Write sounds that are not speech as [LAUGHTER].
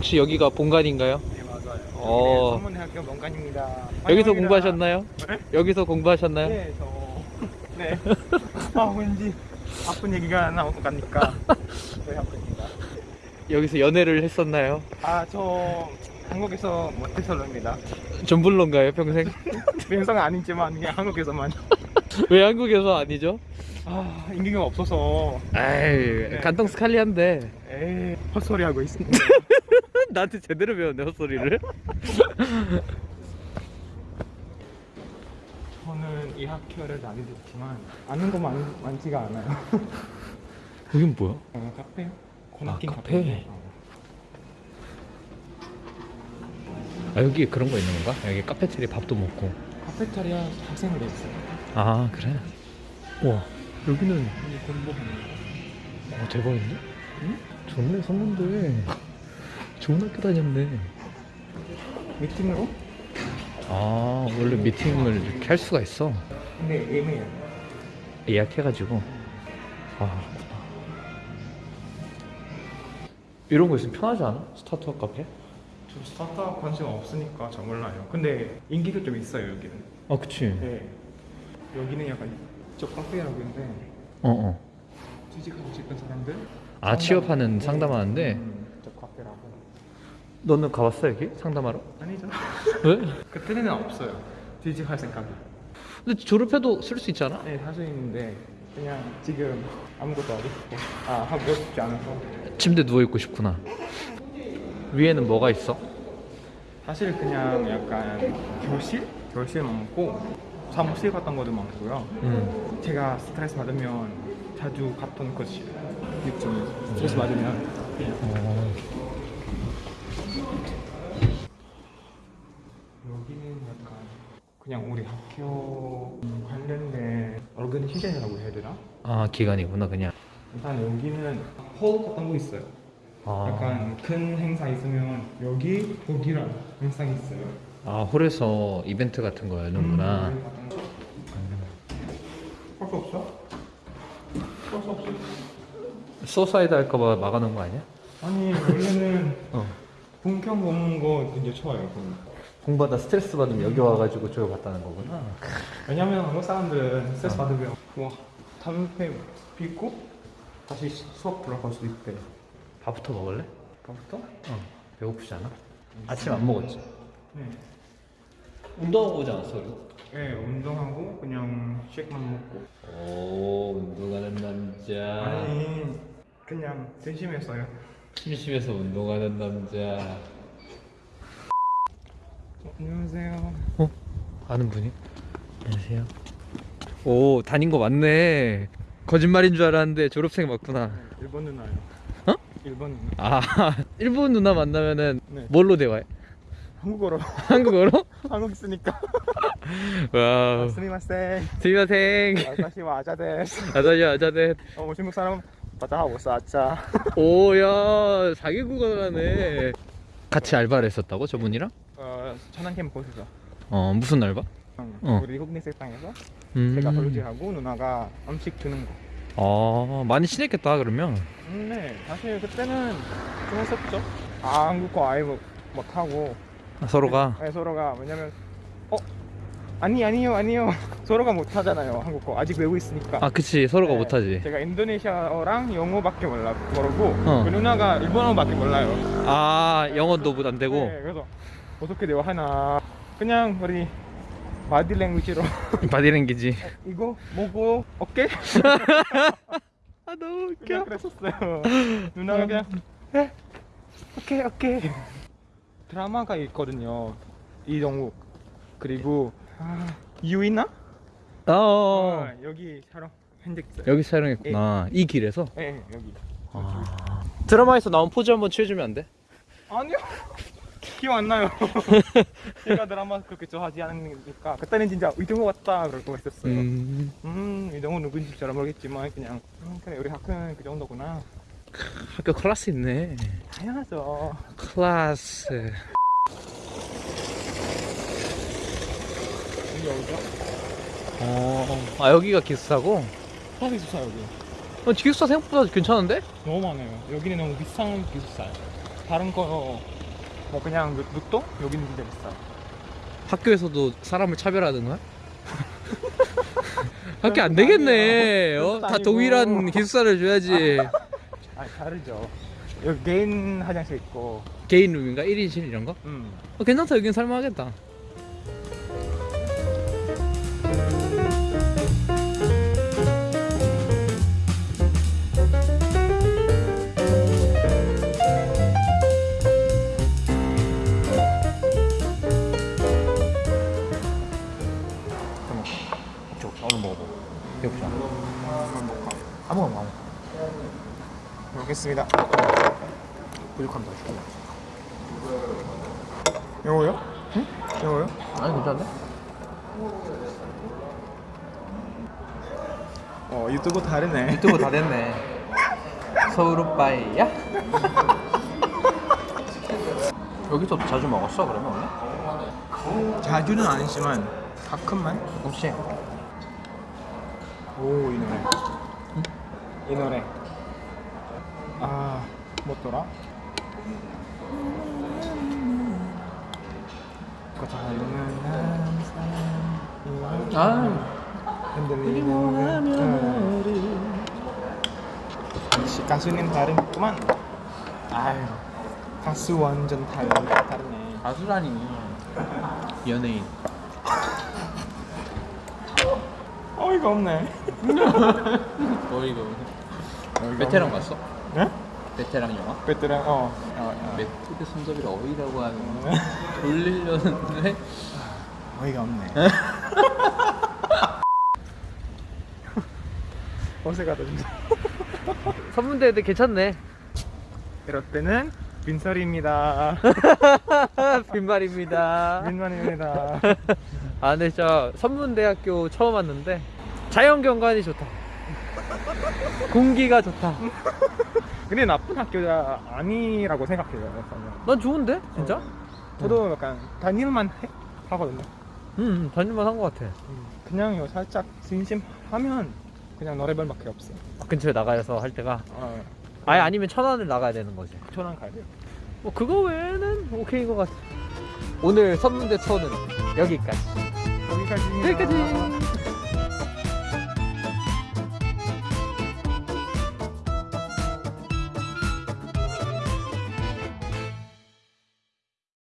혹시 여기가 본관인가요? 네 맞아요. 어. 네, 선문대학교 명관입니다. 여기서 환영합니다. 공부하셨나요? 네? 여기서 공부하셨나요? 네, 저 네. [LAUGHS] 아 왠지 아픈 얘기가 같으니까 저희 학교입니다. 여기서 연애를 했었나요? 아 저 한국에서 모태솔로입니다. 전불론가요 평생? [LAUGHS] 명성은 아니지만 그냥 한국에서만. 왜 한국에서 아니죠? 아 인기가 없어서 에이 간통 스칼리한데 에이 헛소리 하고 있습니다. [LAUGHS] [LAUGHS] 나한테 제대로 배웠네 헛소리를 [LAUGHS] 저는 이 학교를 다니었지만 아는 거 많, 많지가 않아요. [LAUGHS] 여긴 뭐야? 어, 카페요? 아, 카페. 카페. 어. 아 여기 그런 거 있는 건가? 여기 카페테리아 밥도 먹고 카페테리아 학생으로 있어요. 아 그래? 와 여기는 여기 거. 어, 대박인데? 응? 좋네 선문대 좋은 학교 다녔네 미팅으로? 아 원래 미팅을 이렇게 할 수가 있어 근데 예매예요. 예약해가지고 아 그렇구나 이런 거 있으면 편하지 않아? 스타트업 카페? 저 스타트업 관심 없으니까 저 몰라요. 근데 인기가 좀 있어요 여기는. 아 그치 네. 여기는 약간 저 카페라고 있는데 어어 취직하고 싶은 사람들. 아 취업하는 상담하는데 음. 너는 가봤어 여기? 상담하러? 아니죠. 왜? [LAUGHS] 그때는 없어요. 취직할 생각이. 근데 졸업해도 쓸 수 있잖아 네, 사실 있는데 그냥 지금 아무것도 하고 싶고 아 하고 싶지 않아서 침대 누워있고 싶구나 위에는 뭐가 있어? 사실 그냥 약간 교실? 교실 많고 사무실 같은 것도 많고요. 음. 제가 스트레스 받으면 자주 갔던 곳이 이쯤 스트레스 받으면 어. 여기는 약간 그냥 우리 학교 관련된 오르그니시즌이라고 해야 되나? 아 기간이구나 그냥 일단 여기는 홀 같은 거 있어요. 아, 약간 큰 행사 있으면 여기 거기랑 행사 있어요. 아 홀에서 이벤트 같은 거 여는구나 음, 할수 없어? 할 수 없어. suicide 할까봐 막아놓은 거 아니야? 아니 원래는 [LAUGHS] 어. 본격 먹는 거 이제 좋아요. 그건. 공부하다 스트레스 받으면 여기 와가지고 조여봤다는 거구나 왜냐면 한국 사람들은 스트레스 어. 받으면 와 담배 피고 다시 수업 들어갈 수도 있대. 밥부터 먹을래? 밥부터? 어 배고프지 않아? 아침 안 먹었지? 네. 운동하고 오지 않았어 그래도? 네 운동하고 그냥 쉐이크만 먹고. 오 운동하는 남자 아니 그냥 심심했어요. 심심해서 운동하는 남자 어, 안녕하세요. 어? 아는 분이? 안녕하세요 오 다닌 거 맞네 거짓말인 줄 알았는데 졸업생 맞구나 일본 누나요. 어? 일본 누나. 아 [LAUGHS] 일본 누나 만나면은 네. 뭘로 대화해? 한국어로 한국어로? [LAUGHS] 한국 있으니까. [LAUGHS] 와우 스미마셍. 스미마생 아저씨 와 아자데스. 아자지 아자데 어 중국 사람 오사 아짜. 오야 자기 국어를 하네 같이 알바를 했었다고 저분이랑? 어 천안 캠퍼스에서. 어 무슨 알바? 응. 어. 우리 국내 식당에서 음. 제가 설거지하고 누나가 음식 주는 거. 아 많이 친했겠다 그러면 음, 네, 사실 그때는 좀 했었죠. 아, 한국어 아예 못, 못하고 서로가 네, 서로가 왜냐면 어 아니 아니요 아니요 [LAUGHS] 서로가 못 하잖아요 한국어 아직 외우고 있으니까. 아 그치 서로가 네, 못 하지 제가 인도네시아어랑 영어밖에 몰라 모르고 어. 그 누나가 일본어밖에 몰라요. 아 영어도 안 되고 네, 그래서 어떻게 대화하나. 그냥 우리 바디 랭귀지로. 바디 랭귀지 이거 뭐고? 오케이 [LAUGHS] 아 너무 그냥 그랬었어요. 누나가 그냥 에? 오케이 오케이 드라마가 있거든요. 이동욱 그리고 아, 유인나 어, 어, 여기 촬영 현직자. 여기 촬영했구나. 이 길에서? 예 네, 여기. 아. 드라마에서 나온 포즈 한번 취해주면 안 돼? 아니요. 기억 안 나요. 제가 드라마 그렇게 좋아하지 않으니까 그때는 진짜 이동욱 왔다 그러고 했었어요. 음, 음 이동욱 누군지 잘 모르겠지만 그냥 음, 그래 우리 학교는 그 정도구나. 학교 클래스 있네 당연하죠. 클래스 여기 어디죠? 어, 아 여기가 기숙사고? 아 기숙사 여기. 어, 기숙사 생각보다 괜찮은데? 너무 많아요. 여기는 너무 비싼 기숙사예요. 다른 거 뭐 그냥 루- 루또 여기는 진짜 비싸. 학교에서도 사람을 차별하는 거야? [LAUGHS] 학교 안 되겠네. 어? 다. 동일한 기숙사를 줘야지. [LAUGHS] 아 다르죠. 여기 개인 화장실 있고. 개인 룸인가? 1인실 이런 거? 음. 어, 괜찮다. 여긴 살만하겠다. 먹겠습니다. 부족합니다. 요거요? 응? 요거요? 아니 괜찮네. 어 유튜브 다르네. 유튜브 다 됐네. [LAUGHS] 서울 오빠이야? [LAUGHS] 여기서 자주 먹었어 그러면 원래? 자주는 아니지만 가끔만. 조금씩. 오 이 노래. 이 노래. 아 뭐더라? 아. 흔들리는 역시 가수님 다르구만. 아유 가수 완전 다르 다르네. 가수라니. 연예인. 어이가 없네. 어 이거. 베테랑 봤어? 네? 베테랑 영화? 베테랑 어. 어, 어. 메뚜드 손잡이를 어이라고 하는 거 돌리려는데 [LAUGHS] 어이가 없네. 어색하다 진짜. 선문대도 괜찮네 이럴 때는 민설입니다. [LAUGHS] 빈말입니다 민만입니다. [LAUGHS] 아 근데 진짜 선문대학교 처음 왔는데 자연경관이 좋다 공기가 좋다 [LAUGHS] 근데 나쁜 학교가 아니라고 생각해요. 저는. 난 좋은데 진짜? 저도 약간 다닐만 해? 하거든요. 응 다닐만 한 것 같아 그냥요 살짝 진심하면 그냥 노래별밖에 없어. 아, 근처에 나가서 할 때가 어, 아예 아니면 천안을 나가야 되는 거지 천안 가야 돼요. 뭐 그거 외에는 오케이인 것 같아 오늘 선문대 초는 여기까지 여기까지입니다. 여기까지